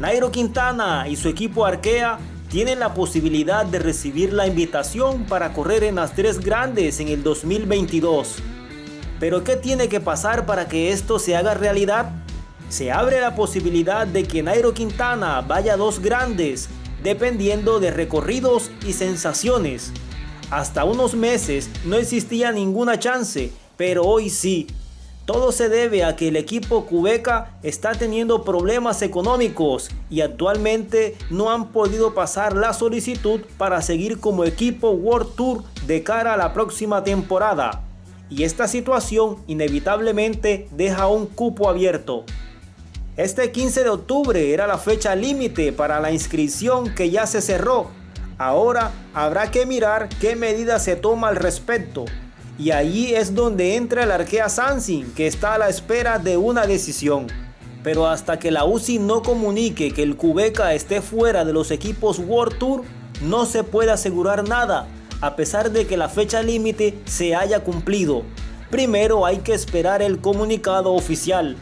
Nairo Quintana y su equipo Arkea tienen la posibilidad de recibir la invitación para correr en las tres grandes en el 2022. Pero ¿qué tiene que pasar para que esto se haga realidad? Se abre la posibilidad de que Nairo Quintana vaya a dos grandes, dependiendo de recorridos y sensaciones. Hasta unos meses no existía ninguna chance, pero hoy sí. Todo se debe a que el equipo Cubeca está teniendo problemas económicos y actualmente no han podido pasar la solicitud para seguir como equipo World Tour de cara a la próxima temporada. Y esta situación inevitablemente deja un cupo abierto. Este 15 de octubre era la fecha límite para la inscripción que ya se cerró. Ahora habrá que mirar qué medidas se toma al respecto y allí es donde entra el Arkea Sansin, que está a la espera de una decisión. Pero hasta que la UCI no comunique que el Cubeca esté fuera de los equipos World Tour, no se puede asegurar nada, a pesar de que la fecha límite se haya cumplido. Primero hay que esperar el comunicado oficial.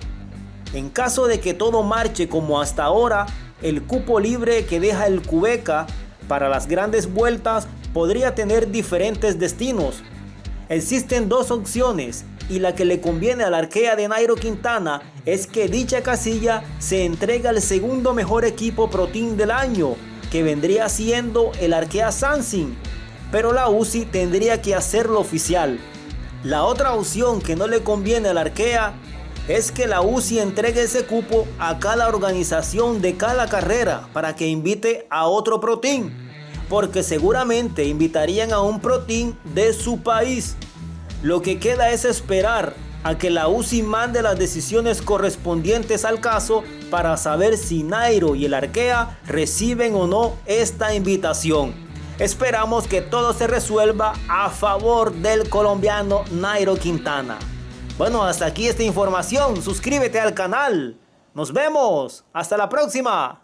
En caso de que todo marche como hasta ahora, el cupo libre que deja el Cubeca para las grandes vueltas podría tener diferentes destinos, Existen dos opciones y la que le conviene al arquea de Nairo Quintana es que dicha casilla se entrega al segundo mejor equipo Pro del año, que vendría siendo el Arkea Sansin, pero la UCI tendría que hacerlo oficial. La otra opción que no le conviene al Arkea es que la UCI entregue ese cupo a cada organización de cada carrera para que invite a otro Pro porque seguramente invitarían a un protein de su país. Lo que queda es esperar a que la UCI mande las decisiones correspondientes al caso para saber si Nairo y el Arkea reciben o no esta invitación. Esperamos que todo se resuelva a favor del colombiano Nairo Quintana. Bueno, hasta aquí esta información. Suscríbete al canal. Nos vemos. Hasta la próxima.